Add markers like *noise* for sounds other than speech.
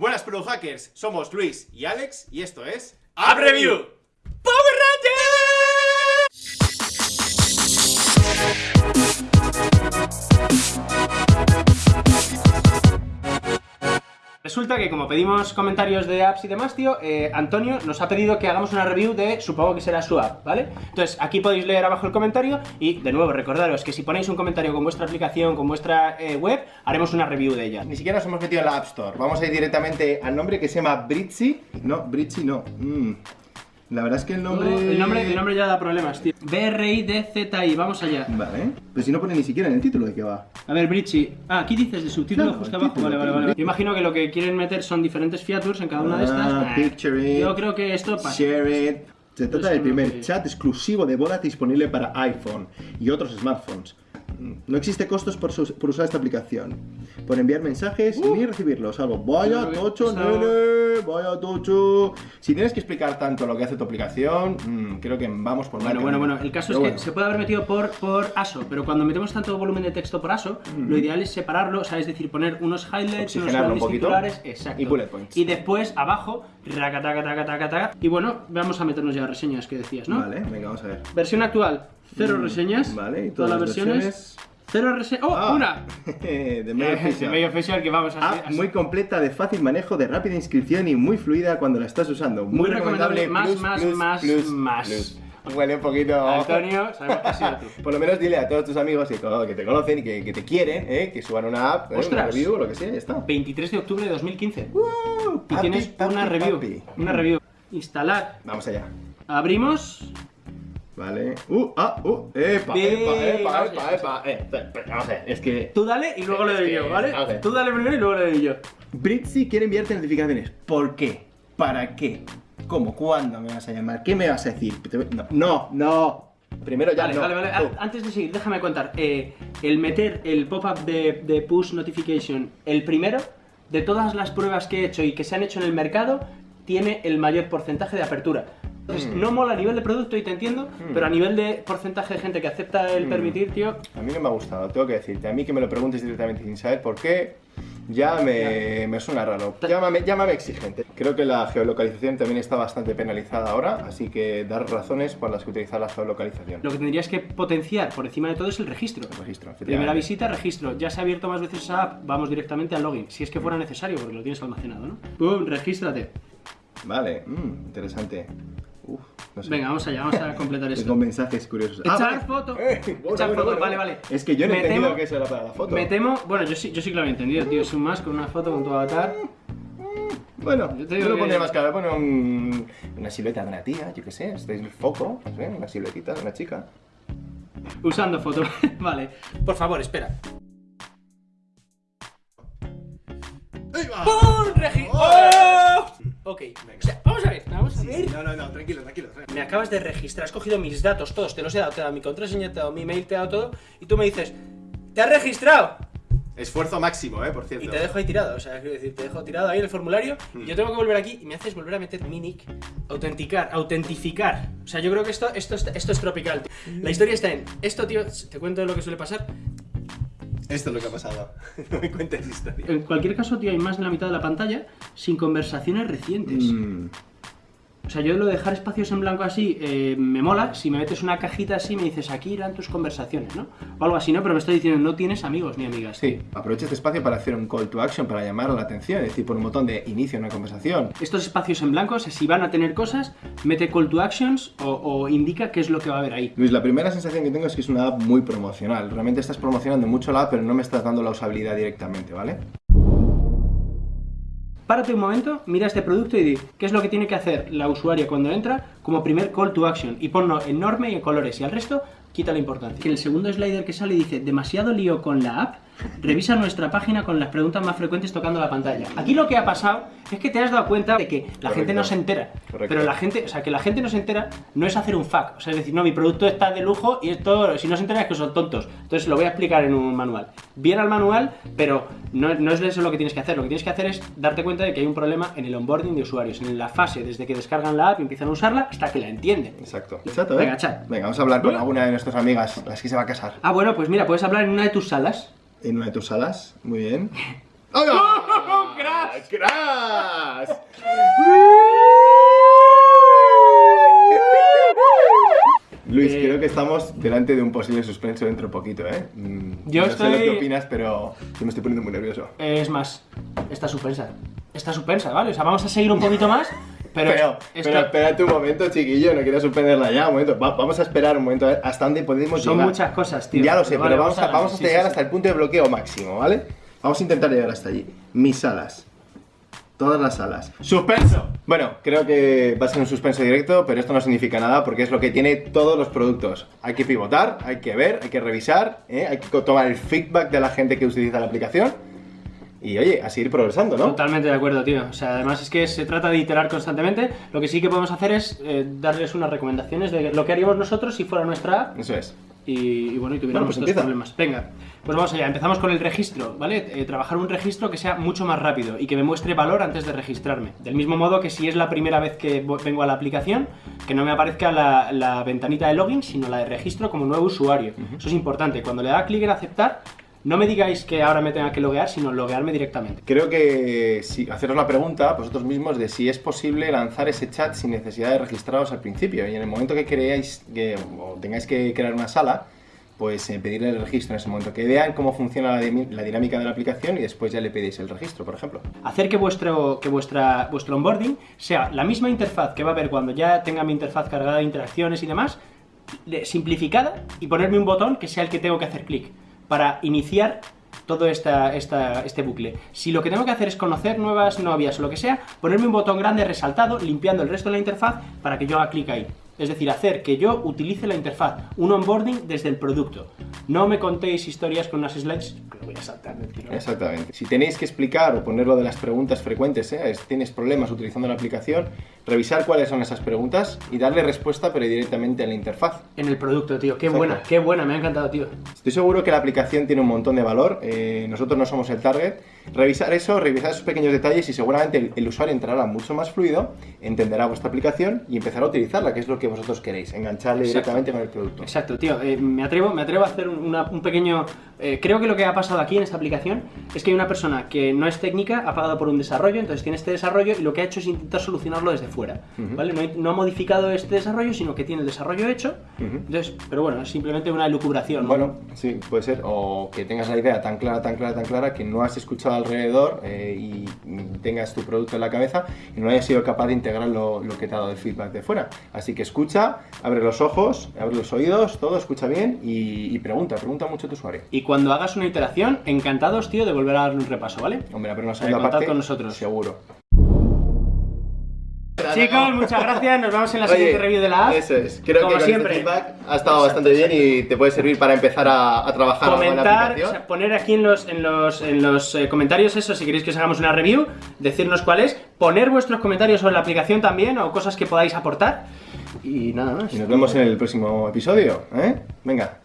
Buenas Pro Hackers, somos Luis y Alex y esto es App Resulta que como pedimos comentarios de apps y demás, tío, eh, Antonio nos ha pedido que hagamos una review de, supongo que será su app, ¿vale? Entonces, aquí podéis leer abajo el comentario y, de nuevo, recordaros que si ponéis un comentario con vuestra aplicación, con vuestra eh, web, haremos una review de ella. Ni siquiera nos hemos metido en la App Store, vamos a ir directamente al nombre que se llama Britzy. No, Britzy no. Mm. La verdad es que el nombre... el, nombre, el nombre ya da problemas, tío. B-R-I-D-Z-I, vamos allá. Vale. Pues si no pone ni siquiera en el título de qué va. A ver, Britzy. Ah, aquí dices de subtítulo Claro, justo abajo. título, Vale, vale, vale. Yo imagino que lo que quieren meter son diferentes features en cada una de estas. Ah, Ah, picture it. Yo creo que esto pasa. Share it. Se trata del primer chat exclusivo de boda disponible para iPhone y otros smartphones. Mm, No existe costos por, usar esta aplicación, por enviar mensajes ni recibirlos, salvo vaya Uh. Que tocho, nene, vaya tocho. Si tienes que explicar tanto lo que hace tu aplicación, mm, creo que vamos por mal Bueno, bueno, bueno, el caso Pero es que bueno. se puede haber metido por, por ASO, pero cuando metemos tanto volumen de texto por ASO, lo ideal es separarlo, o sea, es decir, poner unos highlights, unos un poquito titulares, exacto. y bullet points. Y después, abajo, raca, taca, taca, taca, taca. Y bueno, vamos a meternos ya a reseñas que decías, ¿no? Vale, venga, vamos a ver. Versión actual, cero reseñas. Mm, Vale, y todas las versiones. Cero reseñas. ¡Oh, Ah, una! *laughs* de medio *laughs* de medio official que vamos a Ah, muy completa, de fácil manejo, de rápida inscripción y muy fluida cuando la estás usando. Muy, Muy recomendable, más, plus, más, plus, más, plus, más. *laughs* Huele un poquito. Antonio, sabemos que ha sido tú. Por lo menos dile a todos tus amigos que, que te conocen y que, que te quieren, ¿eh? que suban una app, ¿eh? una review, lo que sea, ya está. 23 de octubre de 2015. Uh, Y tienes papi, una review. papi. Una review. Instalar. Vamos allá. Abrimos. Vale. Uh, ah, uh, epa, epa, epa, epa, allá. epa. Eh, vamos a ver, es que. Tú dale y luego le doy yo, ¿vale? Tú dale primero y luego le doy yo. Britzy quiere enviarte notificaciones. ¿Por qué? ¿Para qué? ¿Cómo? ¿Cuándo me vas a llamar? ¿Qué me vas a decir? No, no, no. Primero ya Vale, no. vale, vale. Antes de seguir, déjame contar. Eh, el meter el pop-up de, de push notification, el primero, de todas las pruebas que he hecho y que se han hecho en el mercado, tiene el mayor porcentaje de apertura. Entonces, Mm. no mola a nivel de producto y te entiendo, pero a nivel de porcentaje de gente que acepta el Mm. permitir, tío, A mí no me ha gustado, tengo que decirte. A mí que me lo preguntes directamente sin saber por qué, ya me, me suena raro. Llámame, llámame exigente. Creo que la geolocalización también está bastante penalizada ahora, así que dar razones por las que utilizar la geolocalización. lo que tendrías que potenciar por encima de todo es el registro. El registro, Primera visita, registro. Ya se ha abierto más veces esa app, vamos directamente al login. Si es que fuera necesario, porque lo tienes almacenado, ¿no? Pum, regístrate. Vale, mm, interesante. Uf, no sé. Venga, vamos allá, vamos a *laughs* completar esto. Con mensajes curiosos. Echar vale. foto. Eh, bueno, Echar bueno, foto, bueno. vale, vale. Es que yo no he entendido temo- que eso era para la foto. Me temo, bueno, yo sí, yo sí que lo había entendido, tío. Es un más con una foto con tu avatar. Bueno, Yo yo te digo lo que- pondría más claro. Bueno, un- una silueta de una tía, yo qué sé. Este es el foco, no sé, una siluetita de una chica. Usando foto. *laughs* vale. Por favor, espera. ¡Pum! Regi- ¡Oh! Ok. O sea, vamos a ver, vamos a ver. No, no, no, tranquilo, tranquilo. Me acabas de registrar, has cogido mis datos todos, te los he dado, te he dado mi contraseña, te he dado mi mail, te he dado todo, y tú me dices, ¿te has registrado? Esfuerzo máximo, eh, por cierto. Y te dejo ahí tirado, o sea, quiero decir, te dejo tirado ahí en el formulario y yo tengo que volver aquí y me haces volver a meter mi nick, autenticar, autentificar. O sea, yo creo que esto, esto, es- esto es tropical. La historia está en, esto, tío, te cuento lo que suele pasar. Esto es lo que ha pasado. *laughs* no me cuentes historia. En cualquier caso, tío, hay más de la mitad de la pantalla sin conversaciones recientes. Mm, O sea, yo lo de dejar espacios en blanco así eh, me mola. Si me metes una cajita así, me dices, aquí irán tus conversaciones, ¿no? O algo así, ¿no? Pero me estoy diciendo, no tienes amigos ni amigas. Sí, aprovecha este espacio para hacer un call to action, para llamar la atención, es decir, por un botón de inicio una conversación. Estos espacios en blanco, o sea, si van a tener cosas, mete call to actions o, o indica qué es lo que va a haber ahí. Luis, la primera sensación que tengo es que es una app muy promocional. Realmente estás promocionando mucho la app, pero no me estás dando la usabilidad directamente, ¿vale? Párate un momento, mira este producto y di qué es lo que tiene que hacer la usuaria cuando entra como primer call to action y ponlo enorme y en colores. Y al resto quita la importancia. Que el segundo slider que sale dice demasiado lío con la app, revisa nuestra página con las preguntas más frecuentes tocando la pantalla. Aquí lo que ha pasado es que te has dado cuenta de que la gente no se entera. Correcto. Pero la gente, o sea, que la gente no se entera no es hacer un fuck. O sea, es decir, no, mi producto está de lujo y esto, si no se entera es que son tontos. Entonces lo voy a explicar en un manual. Bien al manual, pero no, no es eso lo que tienes que hacer. Lo que tienes que hacer es darte cuenta de que hay un problema en el onboarding de usuarios, en la fase desde que descargan la app y empiezan a usarla hasta que la entienden. Exacto. Chato, ¿eh? Venga, chat. Venga, vamos a hablar con alguna de nuestras amigas, las que se va a casar. Ah, bueno, pues mira, puedes hablar en una de tus salas. En una de tus salas, muy bien. *laughs* ¡Oh, *laughs* crash! ¡Crash! *laughs* Luis, Eh, creo que estamos delante de un posible suspenso dentro de poquito, ¿eh? Mm, Yo no sé estoy- lo que opinas, pero yo me estoy poniendo muy nervioso. Es más, está suspensa. Está suspensa, ¿vale? O sea, vamos a seguir un poquito más, pero... Pero, esto- pero espérate un momento, chiquillo, no quiero suspenderla ya, un momento. Va- vamos a esperar un momento a ver hasta dónde podemos son llegar. muchas cosas, tío. Ya lo sé, pero, vale, vamos, a, vamos sí, llegar sí, hasta sí. el punto de bloqueo máximo, ¿vale? Vamos a intentar llegar hasta allí. Mis salas. Todas las salas. ¡Suspenso! Bueno, creo que va a ser un suspenso directo, pero esto no significa nada porque es lo que tiene todos los productos. Hay que pivotar, hay que ver, hay que revisar, ¿eh? hay que tomar el feedback de la gente que utiliza la aplicación y, oye, a seguir progresando, ¿no? Totalmente de acuerdo, tío. O sea, además es que se trata de iterar constantemente. Lo que sí que podemos hacer es eh, darles unas recomendaciones de lo que haríamos nosotros si fuera nuestra app Eso es. y, y bueno, y tuviéramos pues estos problemas. Venga, pues vamos allá. Empezamos con el registro, ¿vale? Eh, trabajar un registro que sea mucho más rápido y que me muestre valor antes de registrarme. Del mismo modo que si es la primera vez que vengo a la aplicación, que no me aparezca la, la ventanita de login, sino la de registro como nuevo usuario. Eso es importante. Cuando le da clic en aceptar, no me digáis que ahora me tenga que loguear, sino loguearme directamente. Creo que si haceros la pregunta vosotros mismos de si es posible lanzar ese chat sin necesidad de registraros al principio y en el momento que creáis que o tengáis que crear una sala, pues eh, pedirle el registro en ese momento, que vean cómo funciona la, dinámica de la aplicación y después ya le pedís el registro, por ejemplo. hacer que vuestro, que vuestra, vuestro onboarding sea la misma interfaz que va a haber cuando ya tenga mi interfaz cargada de interacciones y demás, de- simplificada y ponerme un botón que sea el que tengo que hacer clic para iniciar todo esta, este bucle. Si lo que tengo que hacer es conocer nuevas novias o lo que sea, ponerme un botón grande resaltado, limpiando el resto de la interfaz para que yo haga clic ahí. Es decir, hacer que yo utilice la interfaz, un onboarding desde el producto. No me contéis historias con unas slides, que lo voy a saltar del tirón. Exactamente. Si tenéis que explicar o poner lo de las preguntas frecuentes, ¿eh? es- tienes problemas utilizando la aplicación, revisar cuáles son esas preguntas y darle respuesta pero directamente a la interfaz. En el producto, tío. Qué Exacto. buena, qué buena, me ha encantado, tío. Estoy seguro que la aplicación tiene un montón de valor, eh, nosotros no somos el target. Revisar eso, revisar esos pequeños detalles y seguramente el, el usuario entrará mucho más fluido, entenderá vuestra aplicación y empezará a utilizarla, que es lo que vosotros queréis, engancharle Exacto. directamente con el producto. Exacto, tío. eh, me, atrevo, me atrevo a hacer un, una- un pequeño... eh, creo que lo que ha pasado aquí en esta aplicación es que hay una persona que no es técnica, ha pagado por un desarrollo, entonces tiene este desarrollo y lo que ha hecho es intentar solucionarlo desde fuera. Ujú. ¿vale? No, no ha modificado este desarrollo, sino que tiene el desarrollo hecho. Ujú. Entonces, pero bueno, es simplemente una elucubración. ¿no? Bueno, sí, puede ser. O que tengas la idea tan clara, tan clara, tan clara que no has escuchado alrededor eh, y tengas tu producto en la cabeza y no hayas sido capaz de integrar lo, lo que te ha dado el feedback de fuera. Así que escucha, abre los ojos, abre los oídos, todo escucha bien y, y pregunta, pregunta mucho a tu usuario. Y cuando hagas una iteración, encantados, tío, de volver a darle un repaso, ¿vale? Hombre, pero una segunda parte con nosotros. seguro. Chicos, muchas gracias. Nos vemos en la siguiente review de la app. Eso es. Creo Como que con siempre. este feedback ha estado Exacto, bastante bien y te puede servir para empezar a, a trabajar la comentar, aplicación. o sea, poner aquí en los, en los, en los eh, comentarios eso, si queréis que os hagamos una review, decirnos cuál es, poner vuestros comentarios sobre la aplicación también o cosas que podáis aportar y nada más. Y nos vemos en el próximo episodio, ¿eh? Venga.